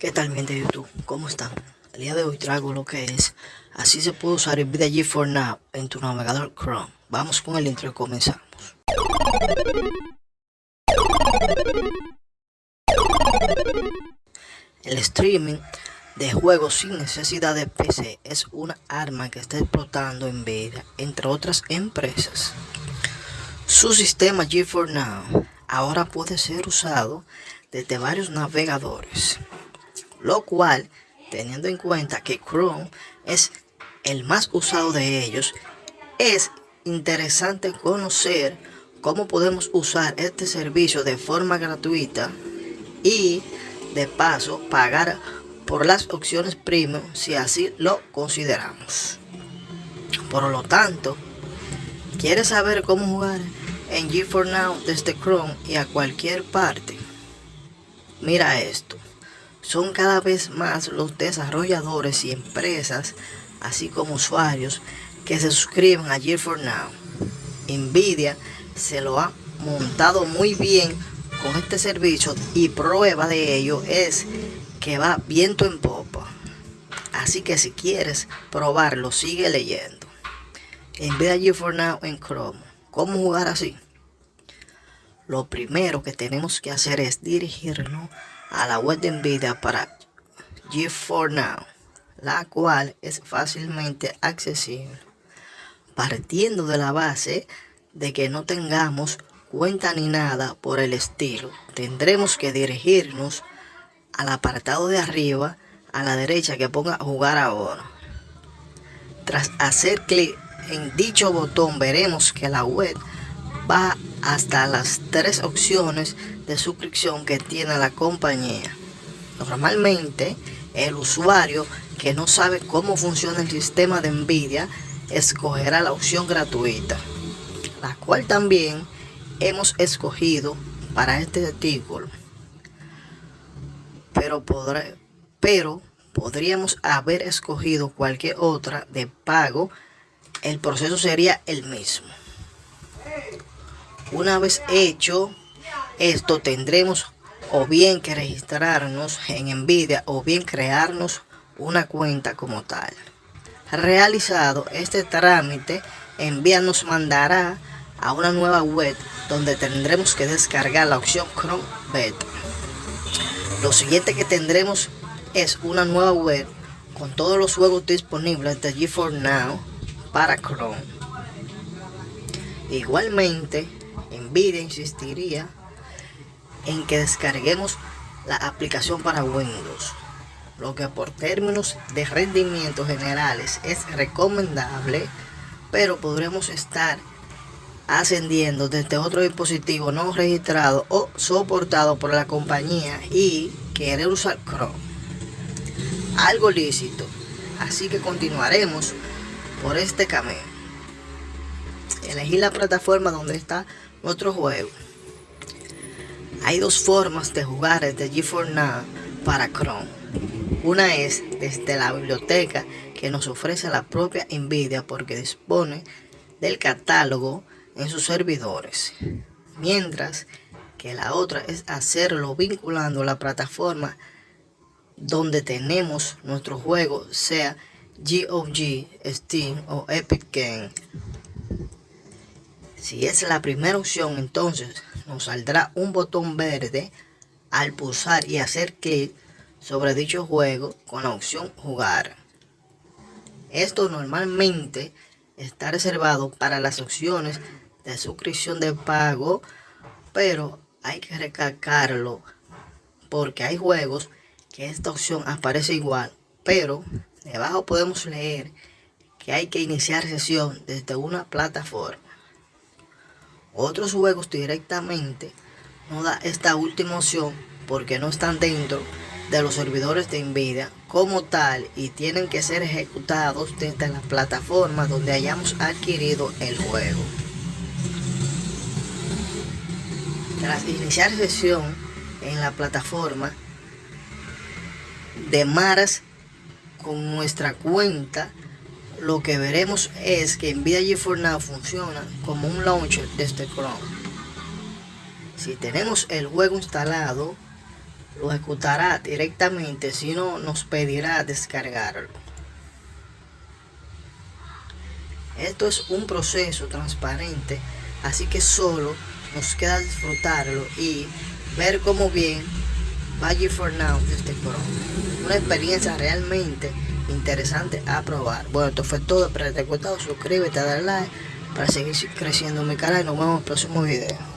¿Qué tal gente de YouTube? ¿Cómo están? El día de hoy traigo lo que es Así se puede usar el G 4 Now en tu navegador Chrome Vamos con el intro y comenzamos El streaming de juegos sin necesidad de PC es una arma que está explotando Nvidia entre otras empresas Su sistema G4 Now ahora puede ser usado desde varios navegadores lo cual, teniendo en cuenta que Chrome es el más usado de ellos, es interesante conocer cómo podemos usar este servicio de forma gratuita y de paso pagar por las opciones premium si así lo consideramos. Por lo tanto, ¿quieres saber cómo jugar en G4Now desde Chrome y a cualquier parte? Mira esto son cada vez más los desarrolladores y empresas, así como usuarios, que se suscriben a Gear4Now. Nvidia se lo ha montado muy bien con este servicio y prueba de ello es que va viento en popa. Así que si quieres probarlo, sigue leyendo. Nvidia Gear4Now en Chrome. ¿Cómo jugar así? Lo primero que tenemos que hacer es dirigirnos a la web de Nvidia para G4 Now, la cual es fácilmente accesible. Partiendo de la base de que no tengamos cuenta ni nada por el estilo, tendremos que dirigirnos al apartado de arriba a la derecha que ponga jugar ahora. Tras hacer clic en dicho botón veremos que la web va hasta las tres opciones de suscripción que tiene la compañía. Normalmente, el usuario que no sabe cómo funciona el sistema de Nvidia escogerá la opción gratuita, la cual también hemos escogido para este artículo. Pero, podré, pero podríamos haber escogido cualquier otra de pago, el proceso sería el mismo. Una vez hecho esto tendremos o bien que registrarnos en Nvidia o bien crearnos una cuenta como tal. Realizado este trámite, Nvidia nos mandará a una nueva web donde tendremos que descargar la opción Chrome Beta. Lo siguiente que tendremos es una nueva web con todos los juegos disponibles de GeForce Now para Chrome. Igualmente, Nvidia insistiría en que descarguemos la aplicación para Windows, lo que por términos de rendimiento generales es recomendable, pero podremos estar ascendiendo desde otro dispositivo no registrado o soportado por la compañía y querer usar Chrome. Algo lícito, así que continuaremos por este camino. Elegir la plataforma donde está nuestro juego. Hay dos formas de jugar desde G4 Now para Chrome. Una es desde la biblioteca que nos ofrece la propia Nvidia porque dispone del catálogo en sus servidores. Mientras que la otra es hacerlo vinculando la plataforma donde tenemos nuestro juego, sea GOG, Steam o Epic Game. Si es la primera opción, entonces nos saldrá un botón verde al pulsar y hacer clic sobre dicho juego con la opción jugar. Esto normalmente está reservado para las opciones de suscripción de pago, pero hay que recalcarlo porque hay juegos que esta opción aparece igual, pero debajo podemos leer que hay que iniciar sesión desde una plataforma. Otros juegos directamente no da esta última opción porque no están dentro de los servidores de Nvidia como tal y tienen que ser ejecutados desde la plataforma donde hayamos adquirido el juego. Tras iniciar sesión en la plataforma de Maras con nuestra cuenta lo que veremos es que Nvidia GeForce Now funciona como un launcher desde Chrome. Si tenemos el juego instalado, lo ejecutará directamente, si no nos pedirá descargarlo. Esto es un proceso transparente, así que solo nos queda disfrutarlo y ver cómo bien va for Now este Chrome. Una experiencia realmente interesante a probar. Bueno, esto fue todo. Espero que te haya gustado. Suscríbete, dale like para seguir creciendo mi canal y nos vemos en el próximo video.